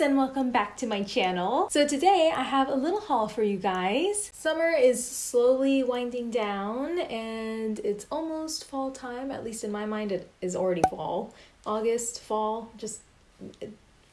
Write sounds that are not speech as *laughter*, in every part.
and welcome back to my channel. So today I have a little haul for you guys. Summer is slowly winding down and it's almost fall time, at least in my mind it is already fall. August, fall, just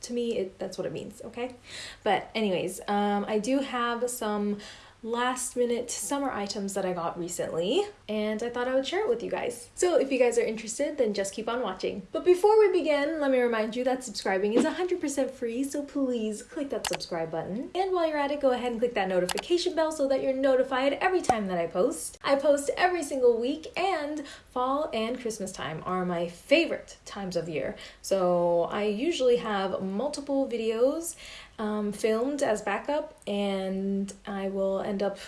to me it, that's what it means, okay? But anyways, um, I do have some last minute summer items that I got recently, and I thought I would share it with you guys. So if you guys are interested, then just keep on watching. But before we begin, let me remind you that subscribing is 100% free, so please click that subscribe button. And while you're at it, go ahead and click that notification bell so that you're notified every time that I post. I post every single week, and fall and Christmas time are my favorite times of year. So I usually have multiple videos um, filmed as backup, and I will end up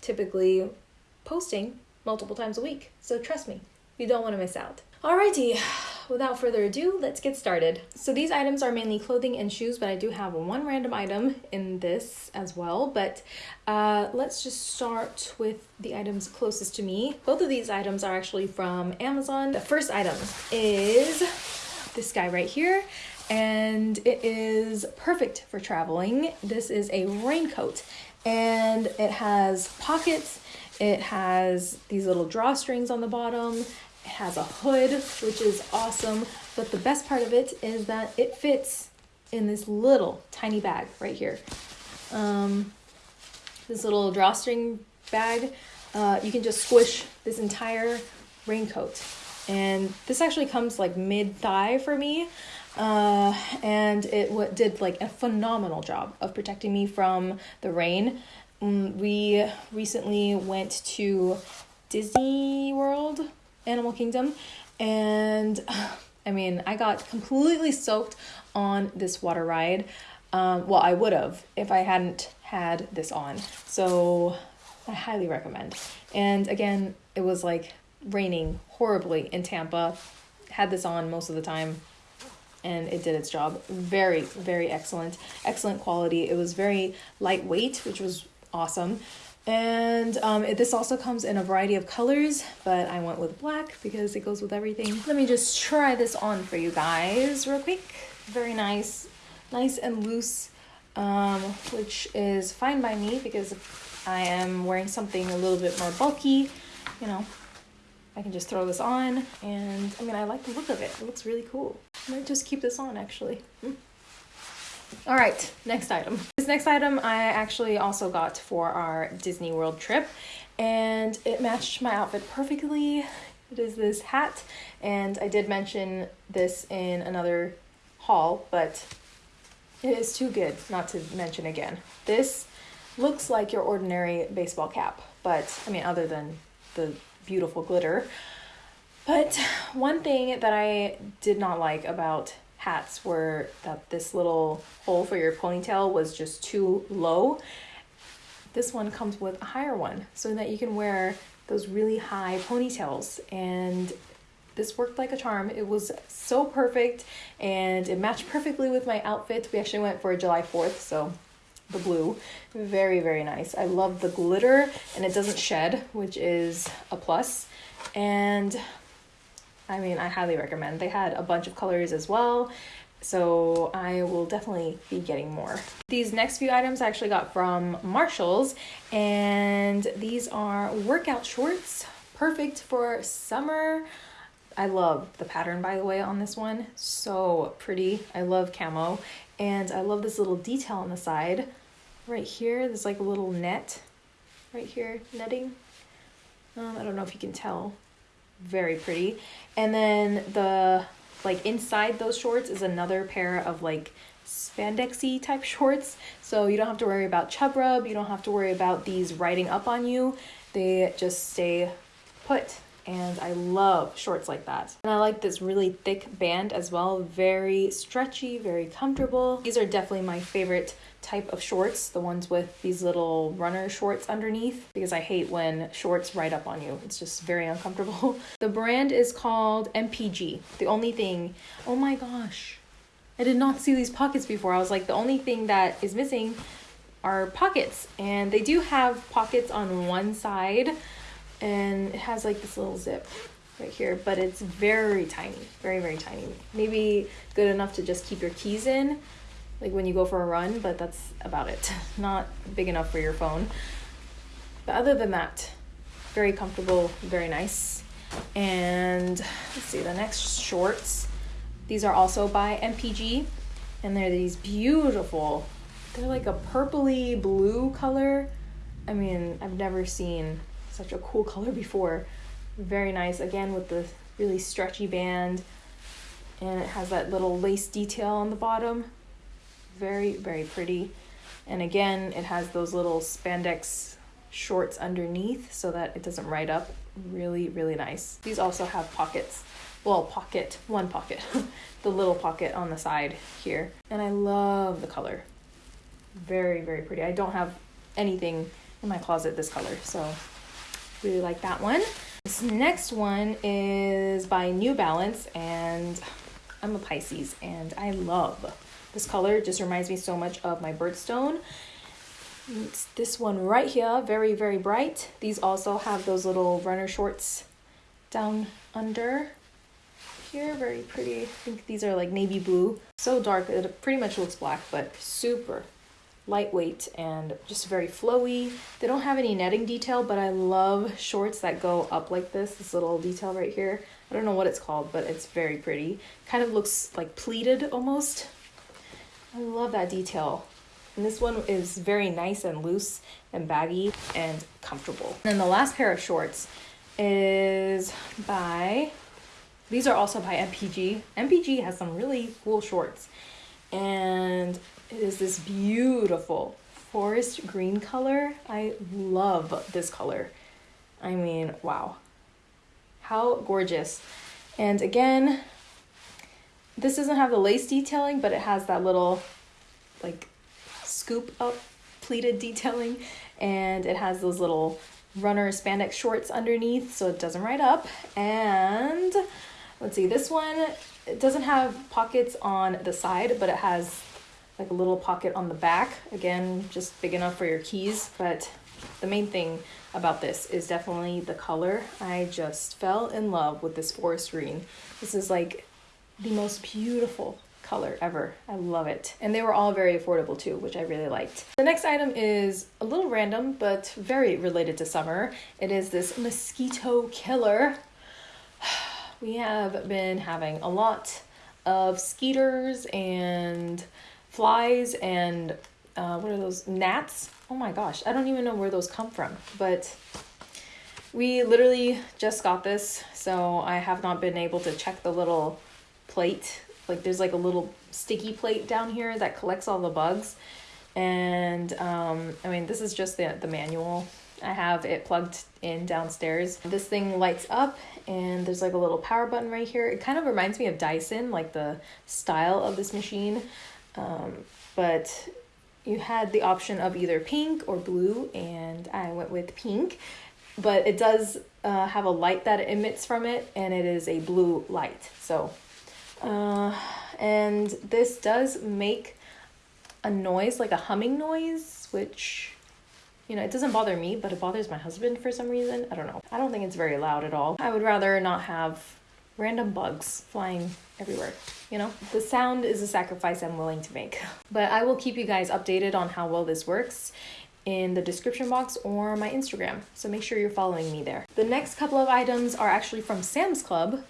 typically posting multiple times a week. So trust me, you don't want to miss out. Alrighty, without further ado, let's get started. So these items are mainly clothing and shoes, but I do have one random item in this as well. But uh, let's just start with the items closest to me. Both of these items are actually from Amazon. The first item is this guy right here and it is perfect for traveling. This is a raincoat and it has pockets, it has these little drawstrings on the bottom, it has a hood, which is awesome. But the best part of it is that it fits in this little tiny bag right here. Um, this little drawstring bag, uh, you can just squish this entire raincoat. And this actually comes like mid thigh for me uh, and it w- did like a phenomenal job of protecting me from the rain. Um, we recently went to Disney World, Animal Kingdom, and *sighs* I mean, I got completely soaked on this water ride. Um, well, I would have if I hadn't had this on. So I highly recommend. And again, it was like raining horribly in Tampa. Had this on most of the time and it did its job. Very, very excellent. Excellent quality. It was very lightweight, which was awesome. And um, it, this also comes in a variety of colors, but I went with black because it goes with everything. Let me just try this on for you guys real quick. Very nice, nice and loose, um, which is fine by me because I am wearing something a little bit more bulky, you know, I can just throw this on and I mean I like the look of it. It looks really cool. I might just keep this on actually. Mm. All right, next item. This next item I actually also got for our Disney World trip and it matched my outfit perfectly. It is this hat and I did mention this in another haul, but it is too good not to mention again. This looks like your ordinary baseball cap, but I mean other than the beautiful glitter. But one thing that I did not like about hats were that this little hole for your ponytail was just too low. This one comes with a higher one so that you can wear those really high ponytails and this worked like a charm. It was so perfect and it matched perfectly with my outfit. We actually went for July 4th, so the blue. Very, very nice. I love the glitter and it doesn't shed, which is a plus. And I mean, I highly recommend. They had a bunch of colors as well. So I will definitely be getting more. These next few items I actually got from Marshalls and these are workout shorts, perfect for summer. I love the pattern by the way on this one. So pretty. I love camo and I love this little detail on the side right here. There's like a little net right here, netting. Um, I don't know if you can tell. Very pretty. And then the like inside those shorts is another pair of like spandexy type *laughs* shorts. So you don't have to worry about chub rub. You don't have to worry about these riding up on you. They just stay put and I love shorts like that. And I like this really thick band as well, very stretchy, very comfortable. These are definitely my favorite type of shorts, the ones with these little runner shorts underneath, because I hate when shorts ride up on you. It's just very uncomfortable. *laughs* the brand is called MPG. The only thing, oh my gosh, I did not see these pockets before. I was like, the only thing that is missing are pockets. And they do have pockets on one side, and it has like this little zip right here, but it's very tiny, very, very tiny. Maybe good enough to just keep your keys in, like when you go for a run, but that's about it. *laughs* Not big enough for your phone. But other than that, very comfortable, very nice. And let's see, the next shorts. These are also by MPG, and they're these beautiful, they're like a purpley blue color. I mean, I've never seen such a cool color before. Very nice, again, with the really stretchy band, and it has that little lace detail on the bottom. Very, very pretty. And again, it has those little spandex shorts underneath so that it doesn't ride up. Really, really nice. These also have pockets. Well, pocket, one pocket. *laughs* the little pocket on the side here. And I love the color. Very, very pretty. I don't have anything in my closet this color, so really like that one. This next one is by New Balance, and I'm a Pisces, and I love this color. Just reminds me so much of my birthstone. It's this one right here, very, very bright. These also have those little runner shorts down under here, very pretty. I think these are like navy blue. So dark, it pretty much looks black, but super lightweight and just very flowy. They don't have any netting detail, but I love shorts that go up like this, this little detail right here. I don't know what it's called, but it's very pretty. Kind of looks like pleated almost. I love that detail. And this one is very nice and loose and baggy and comfortable. And the last pair of shorts is by, these are also by MPG. MPG has some really cool shorts. And it is this beautiful forest green color. I love this color. I mean, wow. How gorgeous. And again, this doesn't have the lace detailing, but it has that little like scoop up pleated detailing and it has those little runner spandex shorts underneath so it doesn't ride up and let's see this one it doesn't have pockets on the side but it has like a little pocket on the back again just big enough for your keys but the main thing about this is definitely the color i just fell in love with this forest green this is like the most beautiful color ever. I love it. And they were all very affordable too, which I really liked. The next item is a little random, but very related to summer. It is this mosquito killer. *sighs* We have been having a lot of skeeters and flies and uh, what are those gnats? Oh my gosh i don't even know where those come from but we literally just got this so i have not been able to check the little plate. Like there's like a little sticky plate down here that collects all the bugs. And um, i mean this is just the, the manual. I have it plugged in downstairs. This thing lights up and there's like a little power button right here. It kind of reminds me of dyson like the style of this machine um, but you had the option of either pink or blue and i went with pink but it does uh, have a light that emits from it and it is a blue light so uh, and this does make a noise, like a humming noise, which, you know, it doesn't bother me, but it bothers my husband for some reason. I don't know. I don't think it's very loud at all. I would rather not have random bugs flying everywhere. You know, the sound is a sacrifice I'm willing to make. But I will keep you guys updated on how well this works in the description box or my Instagram. So make sure you're following me there. The next couple of items are actually from Sam's Club,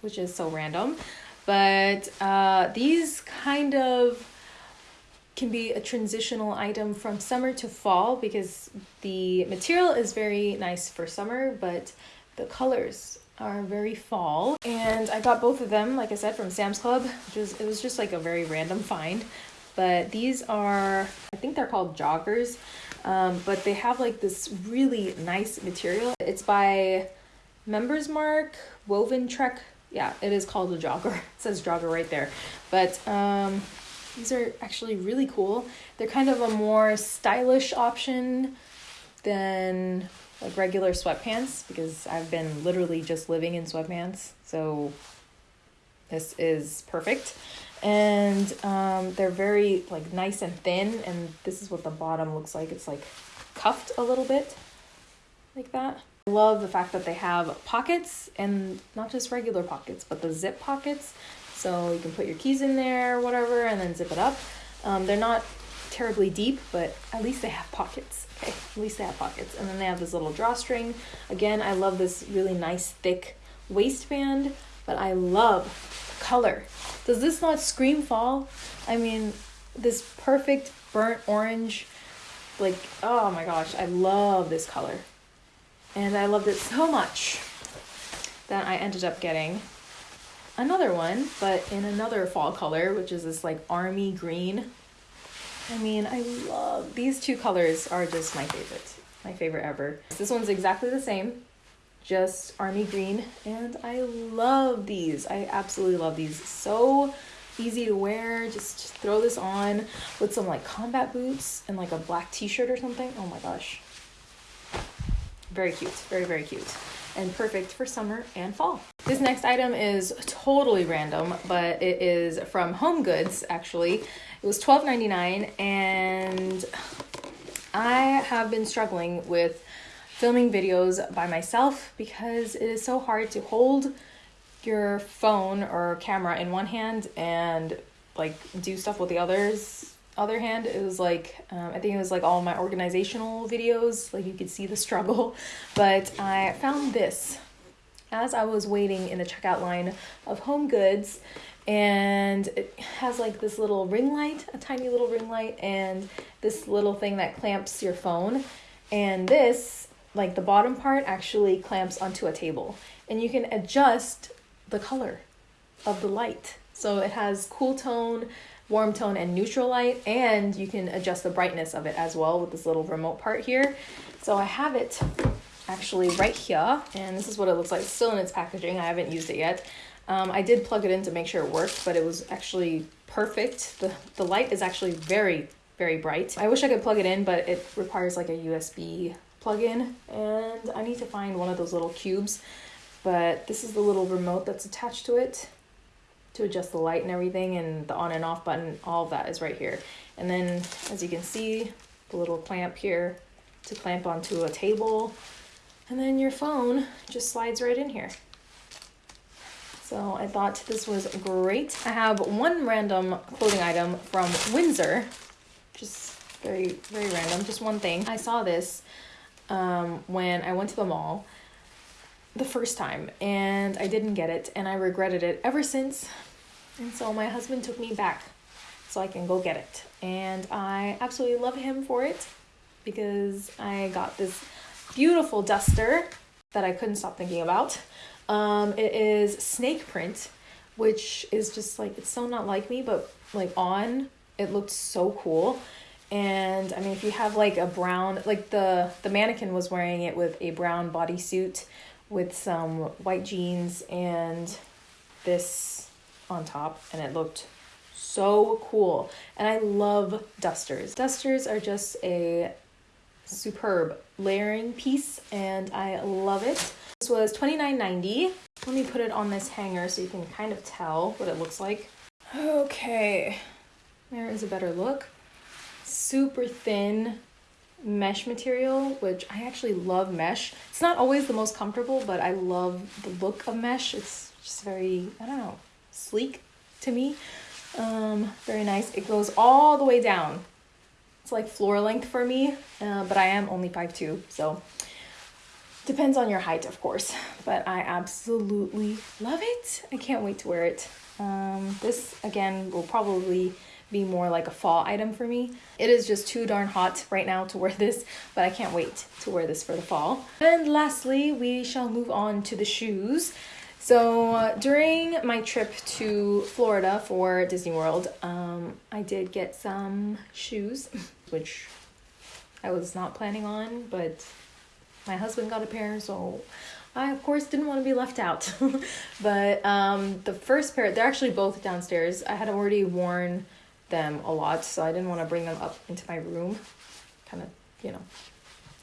which is so random. But uh, these kind of can be a transitional item from summer to fall because the material is very nice for summer, but the colors are very fall. And I got both of them, like I said, from Sam's Club, which was it was just like a very random find. But these are, I think they're called joggers, um, but they have like this really nice material. It's by Members Mark Woven Trek yeah, it is called a jogger. *laughs* It says jogger right there. But um, these are actually really cool. They're kind of a more stylish option than like regular sweatpants because I've been literally just living in sweatpants. So this is perfect. And um, they're very like nice and thin and this is what the bottom looks like. It's like cuffed a little bit like that I love the fact that they have pockets and not just regular pockets, but the zip pockets. So you can put your keys in there, whatever, and then zip it up. Um, they're not terribly deep, but at least they have pockets. Okay, at least they have pockets. And then they have this little drawstring. Again, I love this really nice thick waistband, but I love the color. Does this not scream fall? I mean, this perfect burnt orange, like, oh my gosh, I love this color. And I loved it so much that I ended up getting another one, but in another fall color, which is this like army green. I mean, I love these two colors are just my favorite. My favorite ever. This one's exactly the same, just army green, and I love these. I absolutely love these. So easy to wear. Just throw this on with some like combat boots and like a black t-shirt or something. Oh my gosh. Very cute. Very, very cute and perfect for summer and fall. This next item is totally random, but it is from Home Goods actually. It was $12.99 and I have been struggling with filming videos by myself because it is so hard to hold your phone or camera in one hand and like do stuff with the others other hand. It was like um, i think it was like all my organizational videos like you could see the struggle. *laughs* But i found this as i was waiting in the checkout line of home goods and it has like this little ring light a tiny little ring light and this little thing that clamps your phone. And this like the bottom part actually clamps onto a table. And you can adjust the color of the light. So it has cool tone warm tone and neutral light and you can adjust the brightness of it as well with this little remote part here. So I have it actually right here and this is what it looks like still in its packaging. I haven't used it yet um, I did plug it in to make sure it worked but it was actually perfect the, the light is actually very very bright I wish I could plug it in but it requires like a USB plug-in and I need to find one of those little cubes but this is the little remote that's attached to it to adjust the light and everything and the on and off button, all of that is right here. And then as you can see, the little clamp here to clamp onto a table. And then your phone just slides right in here. So I thought this was great. I have one random clothing item from Windsor, just very, very random, just one thing. I saw this um, when I went to the mall the first time and I didn't get it and I regretted it ever since and so my husband took me back so I can go get it. And I absolutely love him for it because I got this beautiful duster that I couldn't stop thinking about. Um, it is snake print, which is just like, it's so not like me, but like on, it looked so cool. And I mean, if you have like a brown, like the, the mannequin was wearing it with a brown bodysuit with some white jeans and this on top and it looked so cool. And I love dusters. Dusters are just a superb layering piece and I love it. This was $29.90. Let me put it on this hanger so you can kind of tell what it looks like. Okay, there is a better look. Super thin mesh material, which I actually love mesh. It's not always the most comfortable, but I love the look of mesh. It's just very, I don't know, sleek to me. Um, very nice. It goes all the way down. It's like floor length for me, uh, but I am only 5'2", so depends on your height, of course. But I absolutely love it. I can't wait to wear it. Um, this, again, will probably be more like a fall item for me. It is just too darn hot right now to wear this, but I can't wait to wear this for the fall. And lastly, we shall move on to the shoes. So uh, during my trip to Florida for Disney World, um, I did get some shoes, *laughs* which I was not planning on, but my husband got a pair, so I of course didn't want to be left out. *laughs* but um, the first pair, they're actually both downstairs. I had already worn them a lot, so I didn't want to bring them up into my room. Kind of, you know,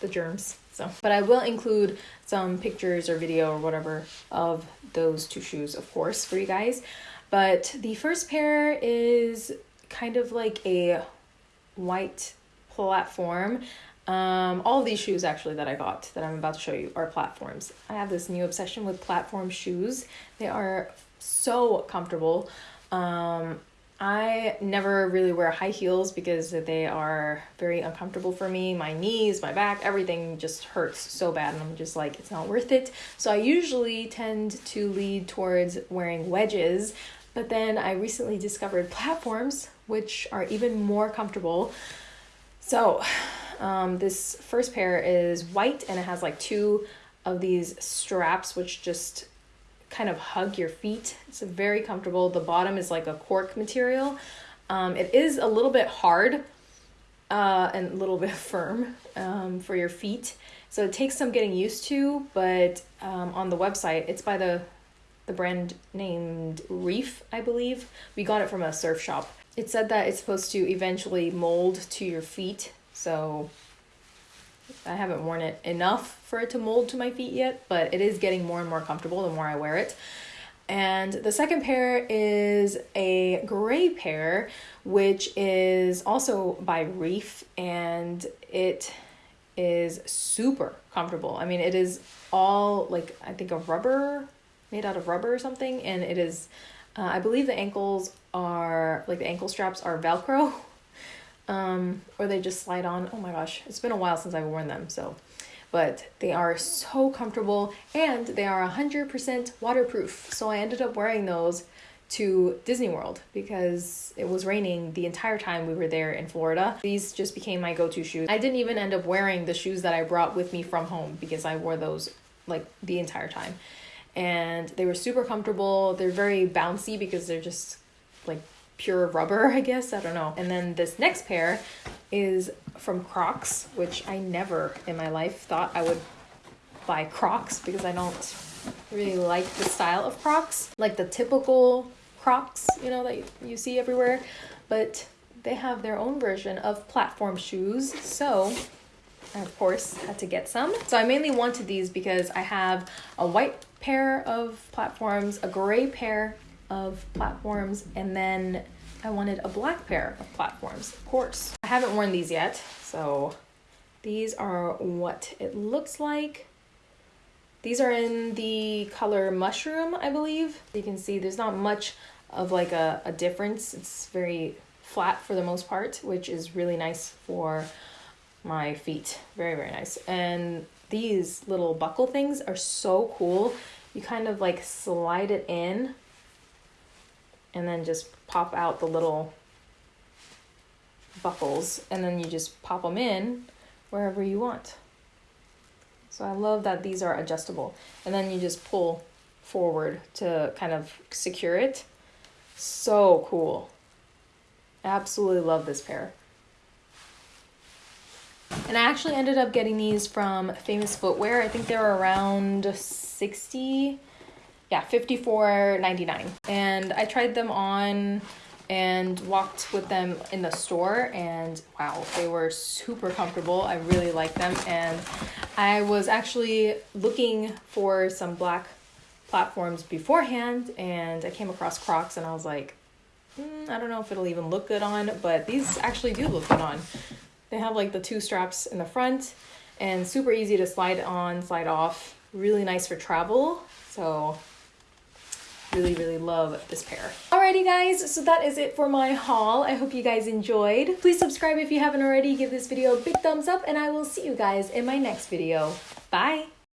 the germs. So, but I will include some pictures or video or whatever of those two shoes, of course, for you guys. But the first pair is kind of like a white platform. Um, all these shoes actually that I got that I'm about to show you are platforms. I have this new obsession with platform shoes. They are so comfortable. Um, I never really wear high heels because they are very uncomfortable for me. My knees, my back, everything just hurts so bad, and I'm just like, it's not worth it. So I usually tend to lead towards wearing wedges, but then I recently discovered platforms, which are even more comfortable. So um, this first pair is white and it has like two of these straps, which just kind of hug your feet. It's very comfortable. The bottom is like a cork material. Um, it is a little bit hard uh, and a little *laughs* bit firm um, for your feet. So it takes some getting used to, but um, on the website, it's by the the brand named Reef, I believe. We got it from a surf shop. It said that it's supposed to eventually mold to your feet. So I haven't worn it enough for it to mold to my feet yet, but it is getting more and more comfortable the more I wear it. And the second pair is a gray pair, which is also by Reef, and it is super comfortable. I mean, it is all like I think a rubber, made out of rubber or something, and it is. Uh, I believe the ankles are like the ankle straps are Velcro, *laughs* um, or they just slide on. Oh my gosh, it's been a while since I've worn them, so but they are so comfortable and they are 100% waterproof. So I ended up wearing those to Disney World because it was raining the entire time we were there in Florida. These just became my go to shoes. I didn't even end up wearing the shoes that I brought with me from home because I wore those like the entire time. And they were super comfortable. They're very bouncy because they're just like pure rubber, I guess. I don't know. And then this next pair is from Crocs, which I never in my life thought I would buy Crocs because I don't really like the style of Crocs, like the typical Crocs, you know, that you see everywhere. But they have their own version of platform shoes. So I, of course, had to get some. So I mainly wanted these because I have a white pair of platforms, a gray pair of platforms, and then I wanted a black pair of platforms, of course. I haven't worn these yet, so these are what it looks like. These are in the color mushroom, I believe. You can see there's not much of like a, a difference. It's very flat for the most part, which is really nice for my feet. Very, very nice. And these little buckle things are so cool. You kind of like slide it in and then just pop out the little buckles and then you just pop them in wherever you want. So I love that these are adjustable. And then you just pull forward to kind of secure it. So cool. Absolutely love this pair. And I actually ended up getting these from Famous Footwear. I think they're around 60 yeah, 54.99. And I tried them on and walked with them in the store and wow, they were super comfortable. I really like them and I was actually looking for some black platforms beforehand and I came across Crocs and I was like, mm, I don't know if it'll even look good on, but these actually do look good on. They have like the two straps in the front and super easy to slide on, slide off. Really nice for travel. So really, really love this pair. Alrighty guys, so that is it for my haul. I hope you guys enjoyed. Please subscribe if you haven't already. Give this video a big thumbs up and I will see you guys in my next video. Bye!